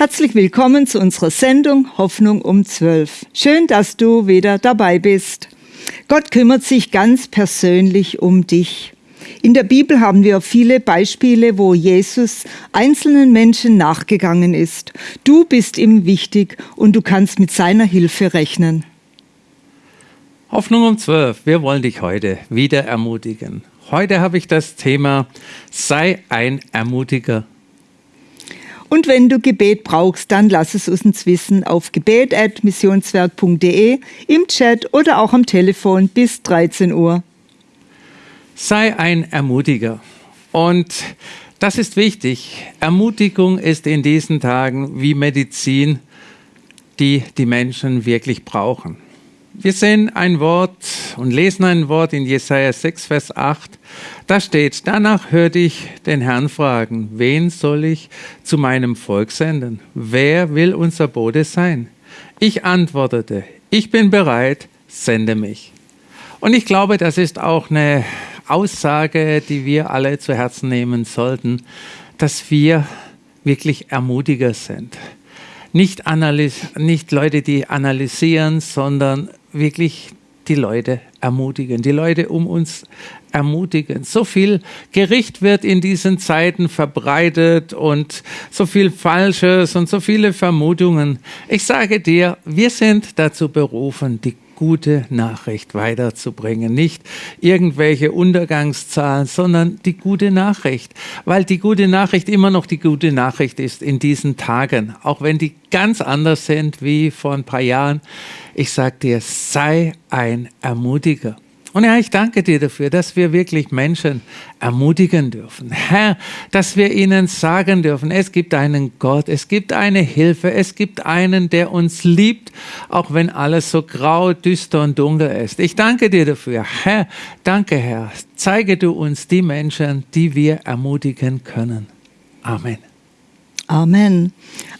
Herzlich willkommen zu unserer Sendung Hoffnung um 12. Schön, dass du wieder dabei bist. Gott kümmert sich ganz persönlich um dich. In der Bibel haben wir viele Beispiele, wo Jesus einzelnen Menschen nachgegangen ist. Du bist ihm wichtig und du kannst mit seiner Hilfe rechnen. Hoffnung um 12. Wir wollen dich heute wieder ermutigen. Heute habe ich das Thema Sei ein Ermutiger. Und wenn du Gebet brauchst, dann lass es uns wissen auf gebet.missionswerk.de, im Chat oder auch am Telefon bis 13 Uhr. Sei ein Ermutiger. Und das ist wichtig. Ermutigung ist in diesen Tagen wie Medizin, die die Menschen wirklich brauchen. Wir sehen ein Wort und lesen ein Wort in Jesaja 6, Vers 8. Da steht, danach hörte ich den Herrn fragen, wen soll ich zu meinem Volk senden? Wer will unser Bote sein? Ich antwortete, ich bin bereit, sende mich. Und ich glaube, das ist auch eine Aussage, die wir alle zu Herzen nehmen sollten, dass wir wirklich Ermutiger sind. Nicht, nicht Leute, die analysieren, sondern wirklich die Leute ermutigen, die Leute um uns ermutigen. So viel Gericht wird in diesen Zeiten verbreitet und so viel Falsches und so viele Vermutungen. Ich sage dir, wir sind dazu berufen, die gute Nachricht weiterzubringen. Nicht irgendwelche Untergangszahlen, sondern die gute Nachricht. Weil die gute Nachricht immer noch die gute Nachricht ist in diesen Tagen. Auch wenn die ganz anders sind wie vor ein paar Jahren. Ich sage dir, sei ein Ermutiger. Und Herr, ich danke dir dafür, dass wir wirklich Menschen ermutigen dürfen. Herr, dass wir ihnen sagen dürfen, es gibt einen Gott, es gibt eine Hilfe, es gibt einen, der uns liebt, auch wenn alles so grau, düster und dunkel ist. Ich danke dir dafür. Herr, danke Herr. Zeige du uns die Menschen, die wir ermutigen können. Amen. Amen.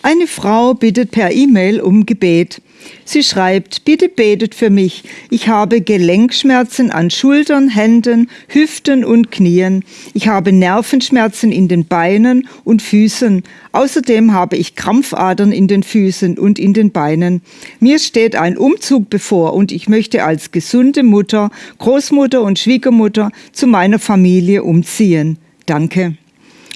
Eine Frau bittet per E-Mail um Gebet. Sie schreibt, bitte betet für mich. Ich habe Gelenkschmerzen an Schultern, Händen, Hüften und Knien. Ich habe Nervenschmerzen in den Beinen und Füßen. Außerdem habe ich Krampfadern in den Füßen und in den Beinen. Mir steht ein Umzug bevor und ich möchte als gesunde Mutter, Großmutter und Schwiegermutter zu meiner Familie umziehen. Danke.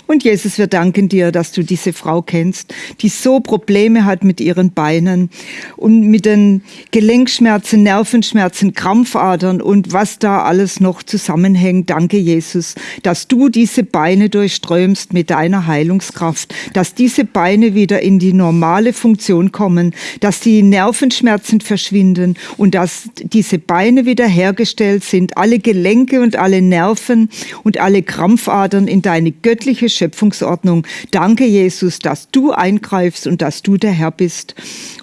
Und Jesus, wir danken dir, dass du diese Frau kennst, die so Probleme hat mit ihren Beinen und mit den Gelenkschmerzen, Nervenschmerzen, Krampfadern und was da alles noch zusammenhängt. Danke, Jesus, dass du diese Beine durchströmst mit deiner Heilungskraft, dass diese Beine wieder in die normale Funktion kommen, dass die Nervenschmerzen verschwinden und dass diese Beine wieder hergestellt sind, alle Gelenke und alle Nerven und alle Krampfadern in deine göttliche Schöpfungsordnung. Danke, Jesus, dass du eingreifst und dass du der Herr bist.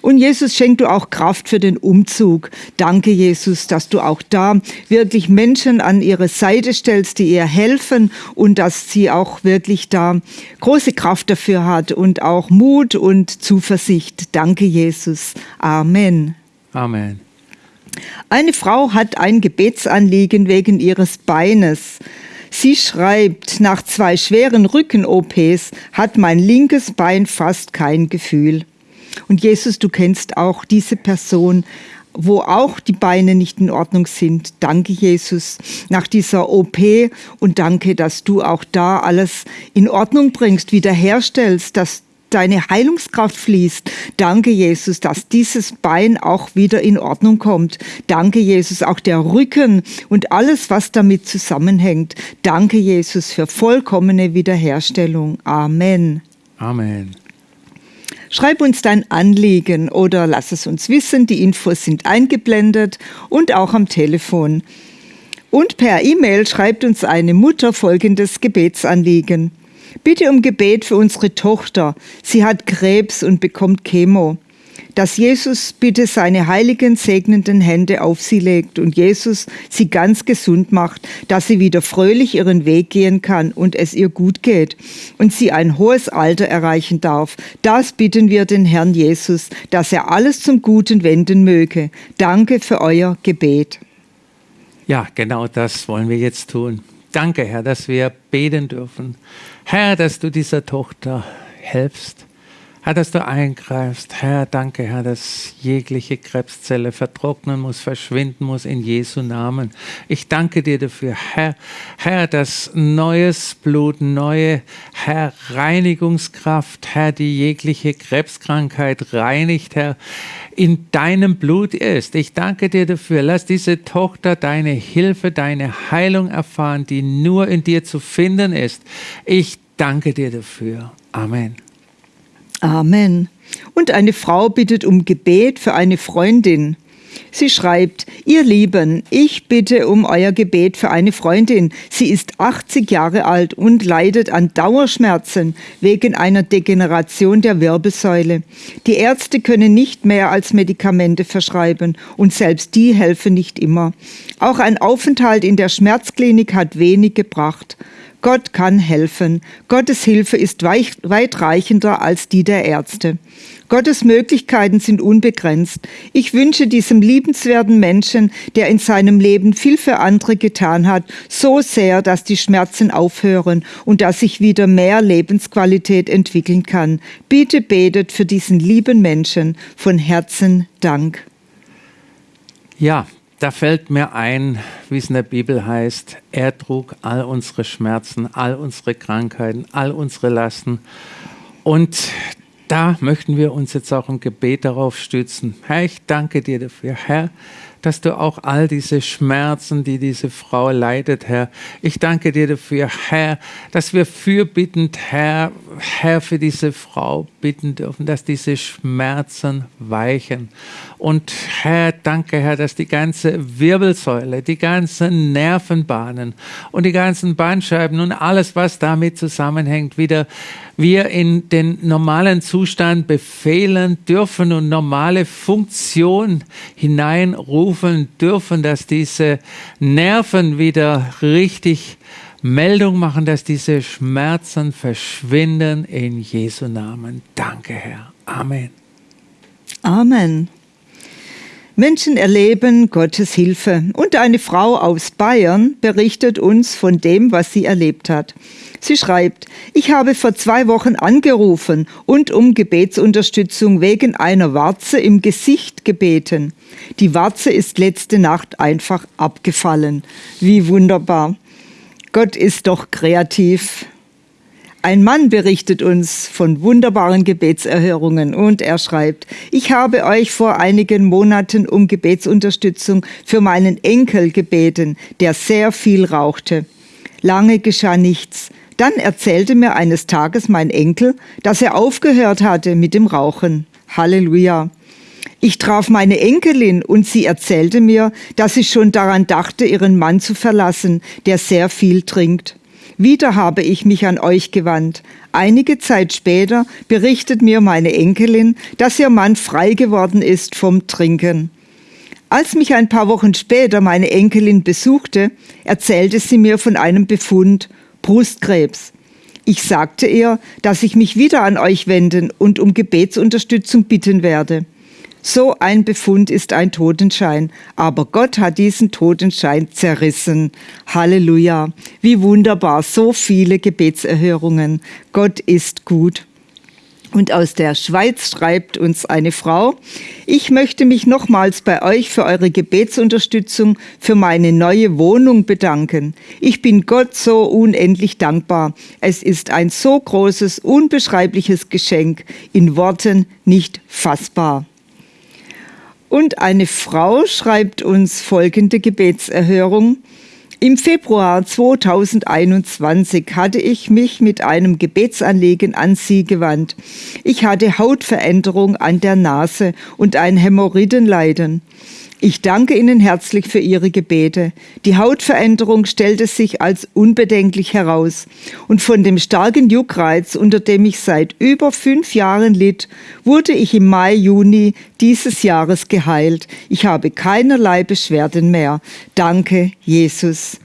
Und Jesus, schenk du auch Kraft für den Umzug. Danke, Jesus, dass du auch da wirklich Menschen an ihre Seite stellst, die ihr helfen und dass sie auch wirklich da große Kraft dafür hat und auch Mut und Zuversicht. Danke, Jesus. Amen. Amen. Eine Frau hat ein Gebetsanliegen wegen ihres Beines. Sie schreibt, nach zwei schweren Rücken-OPs hat mein linkes Bein fast kein Gefühl. Und Jesus, du kennst auch diese Person, wo auch die Beine nicht in Ordnung sind. Danke, Jesus, nach dieser OP und danke, dass du auch da alles in Ordnung bringst, wiederherstellst, dass deine Heilungskraft fließt. Danke, Jesus, dass dieses Bein auch wieder in Ordnung kommt. Danke, Jesus, auch der Rücken und alles, was damit zusammenhängt. Danke, Jesus, für vollkommene Wiederherstellung. Amen. Amen. Schreib uns dein Anliegen oder lass es uns wissen. Die Infos sind eingeblendet und auch am Telefon. Und per E-Mail schreibt uns eine Mutter folgendes Gebetsanliegen. Bitte um Gebet für unsere Tochter. Sie hat Krebs und bekommt Chemo. Dass Jesus bitte seine heiligen, segnenden Hände auf sie legt und Jesus sie ganz gesund macht, dass sie wieder fröhlich ihren Weg gehen kann und es ihr gut geht und sie ein hohes Alter erreichen darf. Das bitten wir den Herrn Jesus, dass er alles zum Guten wenden möge. Danke für euer Gebet. Ja, genau das wollen wir jetzt tun. Danke, Herr, dass wir beten dürfen. Herr, dass du dieser Tochter helfst. Herr, dass du eingreifst. Herr, danke, Herr, dass jegliche Krebszelle vertrocknen muss, verschwinden muss in Jesu Namen. Ich danke dir dafür, Herr, Herr, dass neues Blut, neue, Herr, Reinigungskraft, Herr, die jegliche Krebskrankheit reinigt, Herr, in deinem Blut ist. Ich danke dir dafür. Lass diese Tochter deine Hilfe, deine Heilung erfahren, die nur in dir zu finden ist. Ich danke dir dafür. Amen. Amen. Und eine Frau bittet um Gebet für eine Freundin. Sie schreibt, ihr Lieben, ich bitte um euer Gebet für eine Freundin. Sie ist 80 Jahre alt und leidet an Dauerschmerzen wegen einer Degeneration der Wirbelsäule. Die Ärzte können nicht mehr als Medikamente verschreiben und selbst die helfen nicht immer. Auch ein Aufenthalt in der Schmerzklinik hat wenig gebracht. Gott kann helfen. Gottes Hilfe ist weitreichender als die der Ärzte. Gottes Möglichkeiten sind unbegrenzt. Ich wünsche diesem liebenswerten Menschen, der in seinem Leben viel für andere getan hat, so sehr, dass die Schmerzen aufhören und dass sich wieder mehr Lebensqualität entwickeln kann. Bitte betet für diesen lieben Menschen. Von Herzen Dank. Ja, da fällt mir ein, wie es in der Bibel heißt, er trug all unsere Schmerzen, all unsere Krankheiten, all unsere Lasten. Und da möchten wir uns jetzt auch im Gebet darauf stützen. Herr, ich danke dir dafür, Herr, dass du auch all diese Schmerzen, die diese Frau leidet, Herr, ich danke dir dafür, Herr, dass wir fürbittend, Herr, Herr, für diese Frau bitten dürfen, dass diese Schmerzen weichen. Und Herr, danke, Herr, dass die ganze Wirbelsäule, die ganzen Nervenbahnen und die ganzen Bandscheiben und alles, was damit zusammenhängt, wieder wir in den normalen Zustand befehlen dürfen und normale Funktion hineinrufen dürfen, dass diese Nerven wieder richtig Meldung machen, dass diese Schmerzen verschwinden in Jesu Namen. Danke, Herr. Amen. Amen. Menschen erleben Gottes Hilfe. Und eine Frau aus Bayern berichtet uns von dem, was sie erlebt hat. Sie schreibt, ich habe vor zwei Wochen angerufen und um Gebetsunterstützung wegen einer Warze im Gesicht gebeten. Die Warze ist letzte Nacht einfach abgefallen. Wie wunderbar. Gott ist doch kreativ. Ein Mann berichtet uns von wunderbaren Gebetserhörungen und er schreibt, ich habe euch vor einigen Monaten um Gebetsunterstützung für meinen Enkel gebeten, der sehr viel rauchte. Lange geschah nichts. Dann erzählte mir eines Tages mein Enkel, dass er aufgehört hatte mit dem Rauchen. Halleluja. Ich traf meine Enkelin und sie erzählte mir, dass sie schon daran dachte, ihren Mann zu verlassen, der sehr viel trinkt. Wieder habe ich mich an euch gewandt. Einige Zeit später berichtet mir meine Enkelin, dass ihr Mann frei geworden ist vom Trinken. Als mich ein paar Wochen später meine Enkelin besuchte, erzählte sie mir von einem Befund Brustkrebs. Ich sagte ihr, dass ich mich wieder an euch wenden und um Gebetsunterstützung bitten werde. So ein Befund ist ein Totenschein, aber Gott hat diesen Totenschein zerrissen. Halleluja. Wie wunderbar, so viele Gebetserhörungen. Gott ist gut. Und aus der Schweiz schreibt uns eine Frau, ich möchte mich nochmals bei euch für eure Gebetsunterstützung für meine neue Wohnung bedanken. Ich bin Gott so unendlich dankbar. Es ist ein so großes, unbeschreibliches Geschenk, in Worten nicht fassbar. Und eine Frau schreibt uns folgende Gebetserhörung. Im Februar 2021 hatte ich mich mit einem Gebetsanliegen an Sie gewandt. Ich hatte Hautveränderung an der Nase und ein Hämorrhoidenleiden. Ich danke Ihnen herzlich für Ihre Gebete. Die Hautveränderung stellte sich als unbedenklich heraus. Und von dem starken Juckreiz, unter dem ich seit über fünf Jahren litt, wurde ich im Mai, Juni dieses Jahres geheilt. Ich habe keinerlei Beschwerden mehr. Danke, Jesus.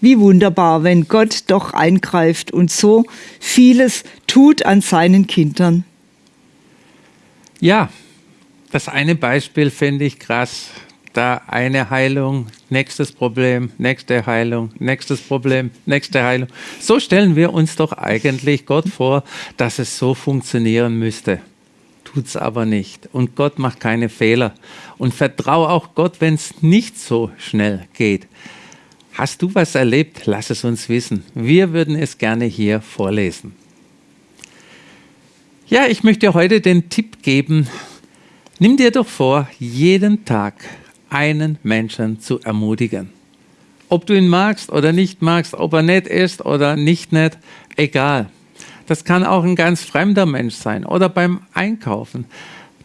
Wie wunderbar, wenn Gott doch eingreift und so vieles tut an seinen Kindern. Ja, das eine Beispiel finde ich krass. Da eine Heilung, nächstes Problem, nächste Heilung, nächstes Problem, nächste Heilung. So stellen wir uns doch eigentlich Gott vor, dass es so funktionieren müsste. tut's aber nicht. Und Gott macht keine Fehler. Und vertraue auch Gott, wenn es nicht so schnell geht. Hast du was erlebt? Lass es uns wissen. Wir würden es gerne hier vorlesen. Ja, ich möchte heute den Tipp geben. Nimm dir doch vor, jeden Tag einen Menschen zu ermutigen. Ob du ihn magst oder nicht magst, ob er nett ist oder nicht nett, egal. Das kann auch ein ganz fremder Mensch sein oder beim Einkaufen.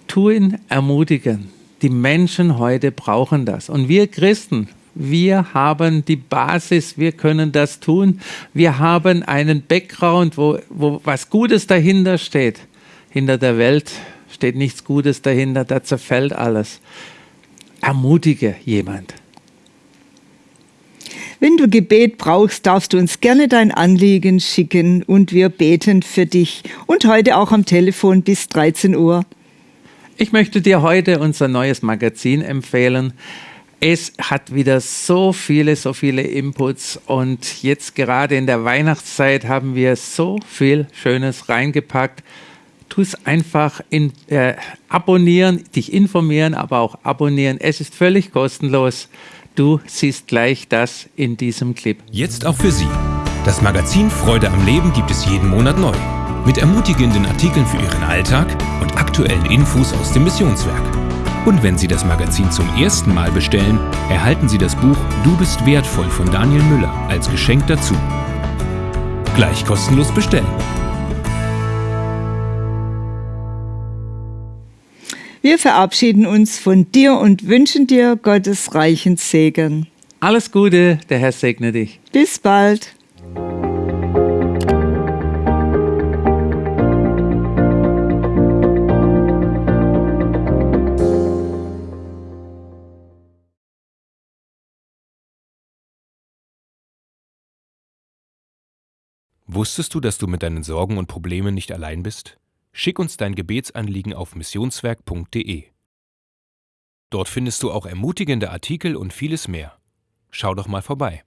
Tu ihn ermutigen. Die Menschen heute brauchen das. Und wir Christen, wir haben die Basis, wir können das tun. Wir haben einen Background, wo, wo was Gutes dahinter steht. Hinter der Welt steht nichts Gutes dahinter, da zerfällt alles. Ermutige jemand. Wenn du Gebet brauchst, darfst du uns gerne dein Anliegen schicken und wir beten für dich. Und heute auch am Telefon bis 13 Uhr. Ich möchte dir heute unser neues Magazin empfehlen. Es hat wieder so viele, so viele Inputs und jetzt gerade in der Weihnachtszeit haben wir so viel Schönes reingepackt. Tu es einfach in, äh, abonnieren, dich informieren, aber auch abonnieren. Es ist völlig kostenlos. Du siehst gleich das in diesem Clip. Jetzt auch für Sie. Das Magazin Freude am Leben gibt es jeden Monat neu. Mit ermutigenden Artikeln für Ihren Alltag und aktuellen Infos aus dem Missionswerk. Und wenn Sie das Magazin zum ersten Mal bestellen, erhalten Sie das Buch Du bist wertvoll von Daniel Müller als Geschenk dazu. Gleich kostenlos bestellen. Wir verabschieden uns von dir und wünschen dir Gottes reichen Segen. Alles Gute, der Herr segne dich. Bis bald. Wusstest du, dass du mit deinen Sorgen und Problemen nicht allein bist? Schick uns dein Gebetsanliegen auf missionswerk.de. Dort findest du auch ermutigende Artikel und vieles mehr. Schau doch mal vorbei.